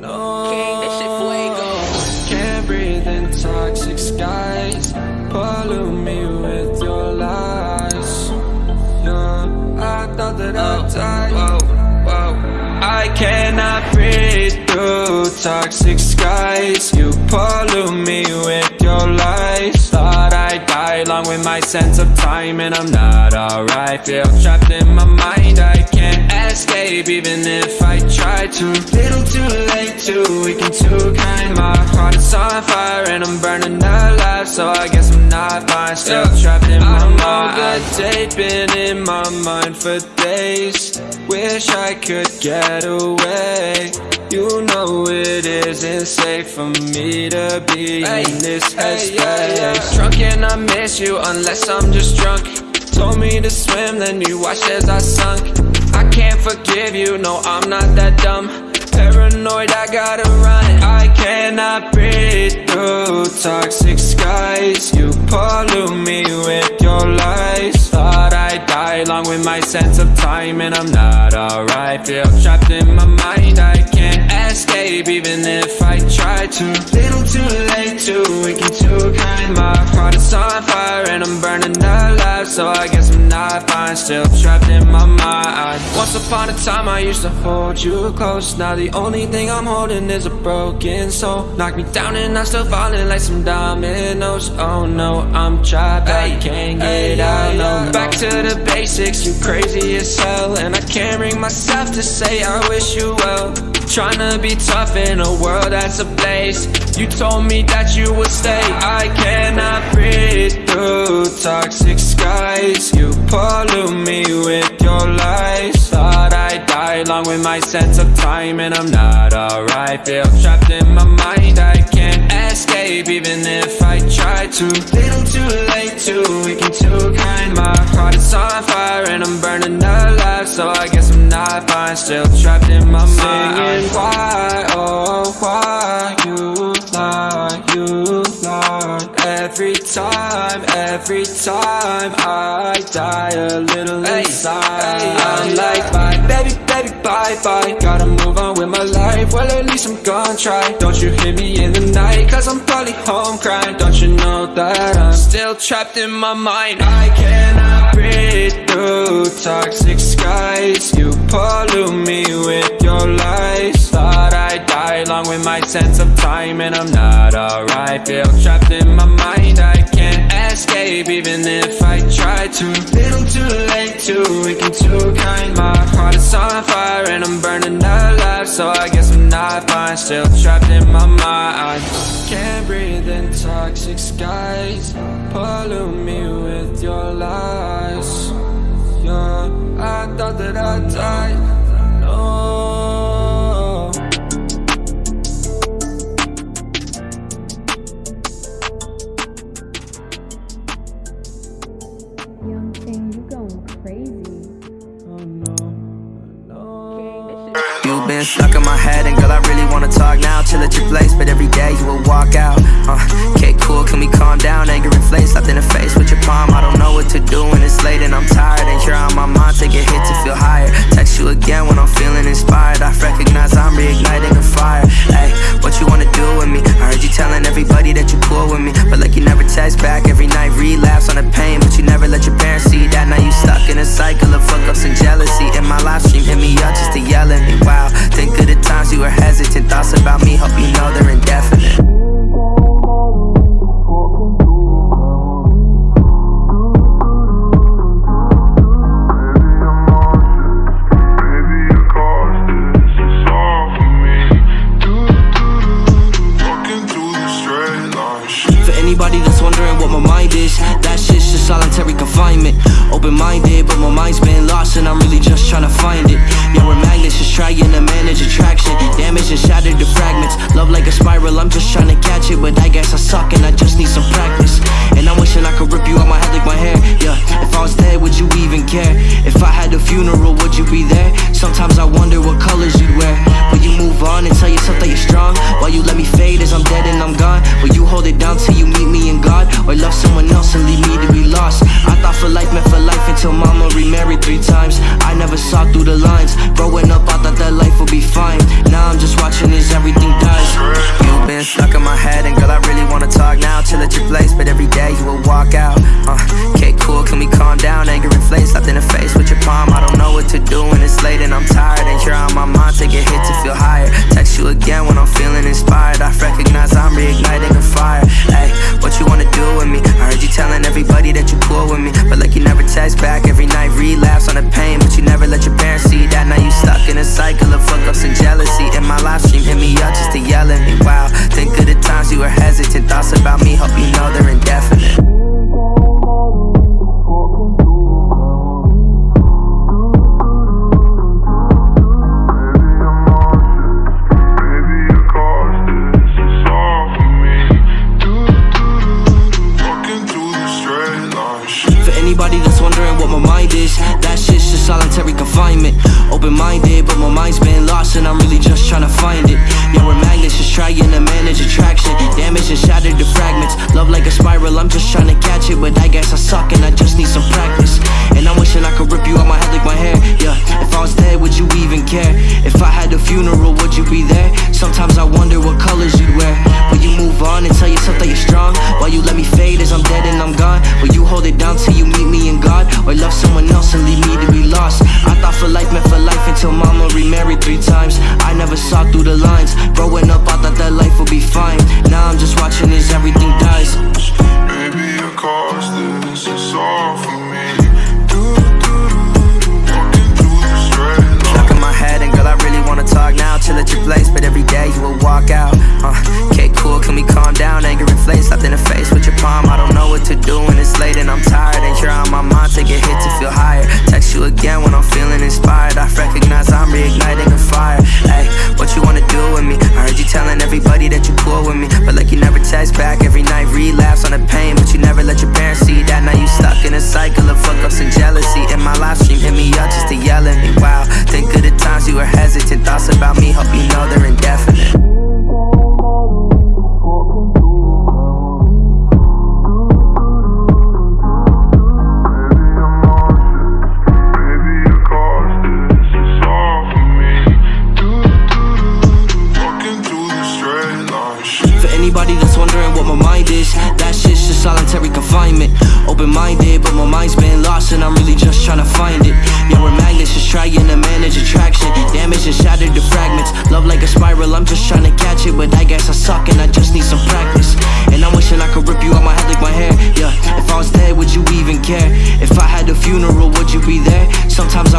no. King, this shit fuego. Can't breathe in toxic skies. Pollute me with your lies. Yeah, I thought that I'd oh, die. Whoa, whoa. I cannot breathe through toxic skies. You pollute me with your lies. Thought I'd die along with my sense of time, and I'm not alright. Feel trapped in my mind. I can't escape even if I try to. Little too late, too weak and too kind. My heart is on fire and I'm burning alive, so I guess I'm not fine. Still trapped in my mind. I'm good date, been in my mind for days. Wish I could get away. You know it isn't safe for me to be in this headspace. Drunk and I miss you unless I'm just drunk. Told me to swim, then you watched as I sunk. I can't forgive you, no, I'm not that dumb. Paranoid, I gotta run. I cannot breathe through toxic skies. You pollute me with your lies. Thought I'd die along with my sense of time, and I'm not alright. Feel trapped in my mind. I escape even if I try to. Little too late, too weak and too kind. My heart is on fire and I'm burning alive, so I guess I'm not fine. Still trapped in my mind. Once upon a time, I used to hold you close. Now the only thing I'm holding is a broken soul. Knock me down and I'm still falling like some dominoes. Oh no, I'm trapped. I can't get out. No, back to the basics. You crazy as hell, and I can't bring myself to say I wish you well. Tryna be tough in a world that's a place. You told me that you would stay. I cannot breathe through toxic skies. You pollute me with your lies. Thought I'd die along with my sense of time And I'm not alright. Feel trapped in my mind. I escape even if I try to. Little too late, too weak and too kind. My heart is on fire and I'm burning alive. So I guess I'm not fine. Still trapped in my mind. Singing. Why, oh why You lie, you lie Every time, every time I die a little inside. I'm like bye, baby, baby, bye, bye. Gotta move on with my life Well at least I'm gonna try. Don't you hear me in the night? Cause I'm probably home crying. Don't you know that I'm still trapped in my mind? I cannot breathe through toxic skies. You pollute me with your lies. Thought I'd die along with my sense of time And I'm not alright. Feel trapped in my mind. I can't escape even if I try to. Little too late, too weak and too kind. My heart is on fire and I'm burning alive So I guess I'm not fine Still trapped in my mind. Can't breathe in toxic skies. Pollute me with your lies. Yeah, I thought that I'd die You've been stuck in my head, and girl, I really wanna talk now. Chill at your place, but every day you will walk out. Uh, okay, cool, can we calm down? Anger inflates, slapped in the face with your palm. I don't know what to do when it's late and I'm tired. And you're on my mind, take a hit to feel higher. Text you again when I'm feeling inspired. I recognize I'm reigniting a fire. Hey, what you wanna do with me? I heard you telling everybody that you cool with me, but like you never text back every night. Relapse on the pain, but you never let your parents see that. Now you stuck in a cycle of fuck ups and jealousy. And I'm really just trying to find it. Trying to manage attraction. Damage and shattered to fragments. Love like a spiral, I'm just trying to catch it, but I guess I suck and I just need some practice. And I'm wishing I could rip you out my head like my hair. Yeah, if I was dead, would you even care? If I had a funeral, would you be there? Sometimes I wonder what colors you'd wear. Will you move on and tell yourself that you're strong? While you let me fade as I'm dead and I'm gone? Will you hold it down till you meet me in God? Or love someone else and leave me to be lost? I thought for life meant for life until mama remarried three times never saw through the lines. Growing up, I thought that life would be fine. Now I'm just watching as everything might relapse on the pain But you never let your parents see that. Now you stuck in a cycle of fuck-ups and jealousy. In my live stream, hit me up just to yell at me. Wow, think of the times you were hesitant. Thoughts about me, hope you know they're indefinite. mind is That shit's just solitary confinement. Open-minded, but my mind's been lost And I'm really just trying to find it. Yeah, we're magnets, just trying to manage attraction. Damage and shattered to fragments. Love like a spiral, I'm just trying to catch it. But I guess I suck and I just need some practice. And I'm wishing I could rip you out my head like my hair. Yeah, if I was dead, would you even care? If I had a funeral, would you be there? Sometimes I wonder what colors you'd wear. Will you move on and tell yourself that you're strong? While you let me fade as I'm dead and I'm gone? Will you hold it down till you meet me in God? Growing up, I thought that life would be fine. And I'm really just trying to find it. Yeah, we're magnets, just trying to manage attraction. Damage and shattered to fragments. Love like a spiral, I'm just trying to catch it. But I guess I suck and I just need some practice. And I'm wishing I could rip you out my head like my hair. Yeah, if I was dead, would you even care? If I had a funeral, would you be there? Sometimes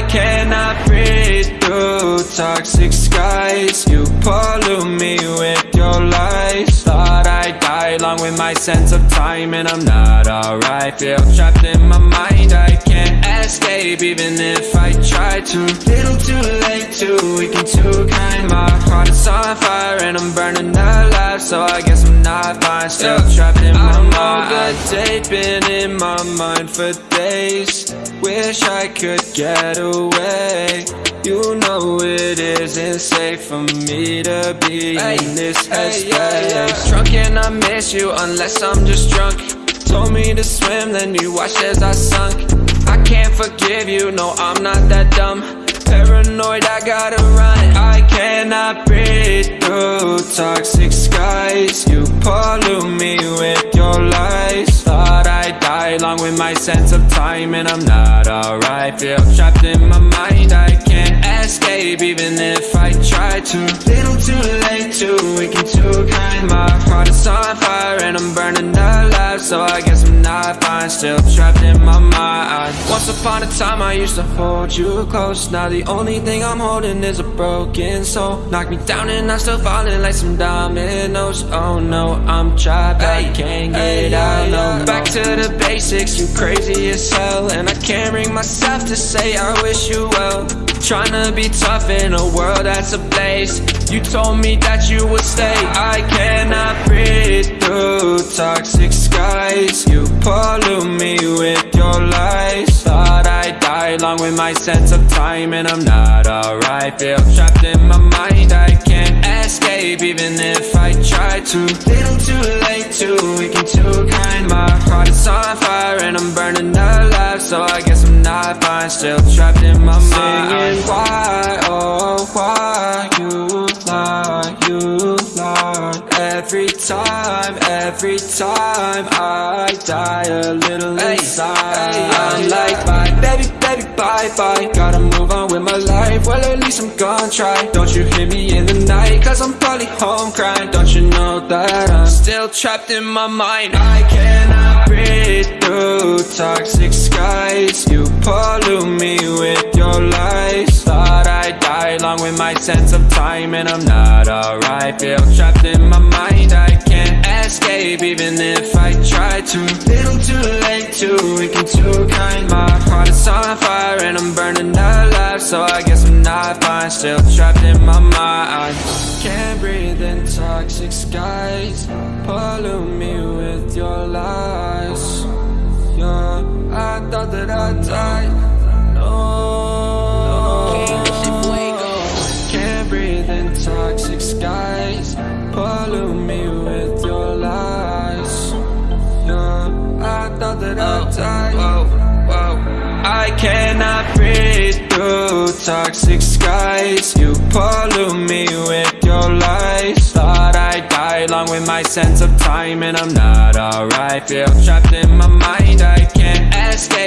I cannot breathe through toxic skies? You pollute me with your lies. Thought I'd die along with my sense of time And I'm not alright. Feel trapped in my mind, I can't escape Even if I try to. Little too late, too weak and too kind My heart is on fire and I'm burning alive So I guess I'm not fine Still trapped in my mind I'm over date, been in my mind for days. Wish I could get away. You know it isn't safe for me to be in this headspace. Drunk and I miss you unless I'm just drunk. Told me to swim, then you watched as I sunk. I can't forgive you, no I'm not that dumb. Paranoid, I gotta run. I cannot breathe through my sense of time And I'm not alright. Feel trapped in my mind, I can't escape Even if try to Little too late, too. Weak and too kind. My heart is on fire and I'm burning alive. So I guess I'm not fine, still trapped in my mind. Once upon a time I used to hold you close. Now the only thing I'm holding is a broken soul. Knock me down and I'm still falling like some dominoes. Oh no, I'm trapped, I can't get out. No. Back to the basics, you crazy as hell. And I can't bring myself to say I wish you well Tryna be tough in a world that's a place. You told me that you would stay. I cannot breathe through toxic skies. You pollute me with your lies. Thought I'd die along with my sense of time And I'm not alright. Feel trapped in my mind. I can't escape even if I try to. Little too late, too weak and too kind. My heart is on fire and I'm burning alive. So I guess I'm not fine. Still trapped in my mind. Singing. Why, oh why You lie, you lie Every time, every time I die a little inside. I'm like bye, baby, baby, bye, bye. Gotta move on with my life, well at least I'm gonna try. Don't you hear me in the night, cause I'm probably home crying. Don't know that I'm still trapped in my mind. I cannot breathe through toxic skies. You pollute me with your lies. Thought I'd die along with my sense of time And I'm not alright, feel trapped in my mind. I escape even if I try to. Little too late, too weak and too kind. My heart is on fire and I'm burning alive. So I guess I'm not fine, still trapped in my mind. Can't breathe in toxic skies. Pollute me with your lies. Yeah, I thought that I'd die. No, Can't breathe in toxic skies. Pollute me I'd die I cannot breathe through toxic skies. You pollute me with your lies. Thought I'd die along with my sense of time And I'm not alright. Feel trapped in my mind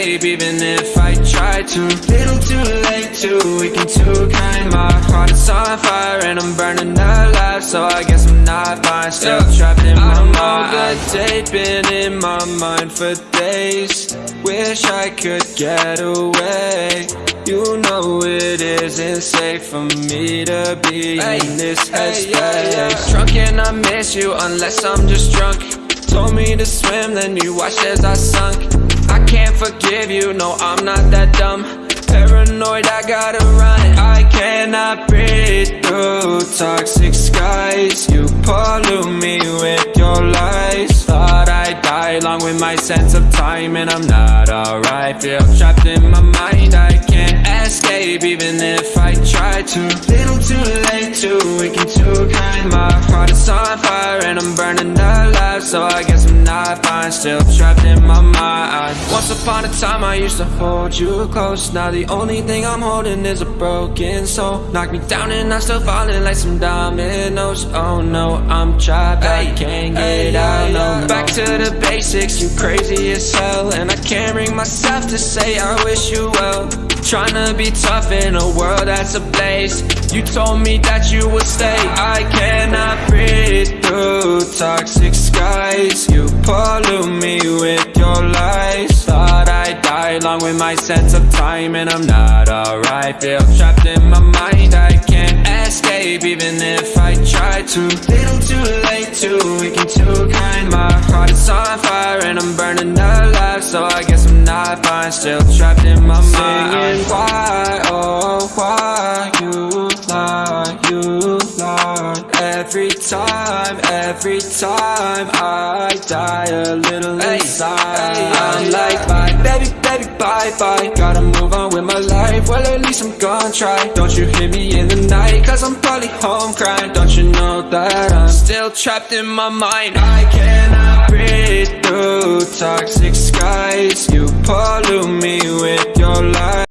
escape even if I try to. Little too late, too weak and too kind. My heart is on fire and I'm burning alive So I guess I'm not fine. Still trapped in my mind I'm over date, been in my mind for days. Wish I could get away. You know it isn't safe for me to be in this headspace. Drunk and I miss you unless I'm just drunk. Told me to swim, then you watched as I sunk can't forgive you, no I'm not that dumb. Paranoid, I gotta run I cannot breathe through toxic skies. You pollute me with your lies. Thought I'd die along with my sense of time And I'm not alright. Feel trapped in my mind. I can't escape even if I try to. Little too late, too weak and too kind My heart is on fire and I'm burning alive So I guess I'm not fine. Still trapped in my mind. Once upon a time I used to hold you close. Now the only thing I'm holding is a broken soul. Knock me down and I'm still falling like some dominoes. Oh no, I'm trapped, I can't get out no. Back to the basics, you crazy as hell. And I can't bring myself to say I wish you well. Tryna be tough in a world that's place You told me that you would stay. I cannot breathe through toxic skies. You pollute me with your lies. Thought I'd die along with my sense of time And I'm not alright. Feel trapped in my mind. I can't escape even if I try to. Little too late, too weak and too kind. My heart is on fire and I'm burning alive. So I guess I'm not fine. Still trapped in my mind. Singing. Why, oh. Every time I die a little inside. I'm like bye, baby, baby, bye, bye. Gotta move on with my life, well at least I'm gonna try. Don't you hear me in the night, cause I'm probably home crying. Don't you know that I'm still trapped in my mind? I cannot breathe through toxic skies. You pollute me with your lies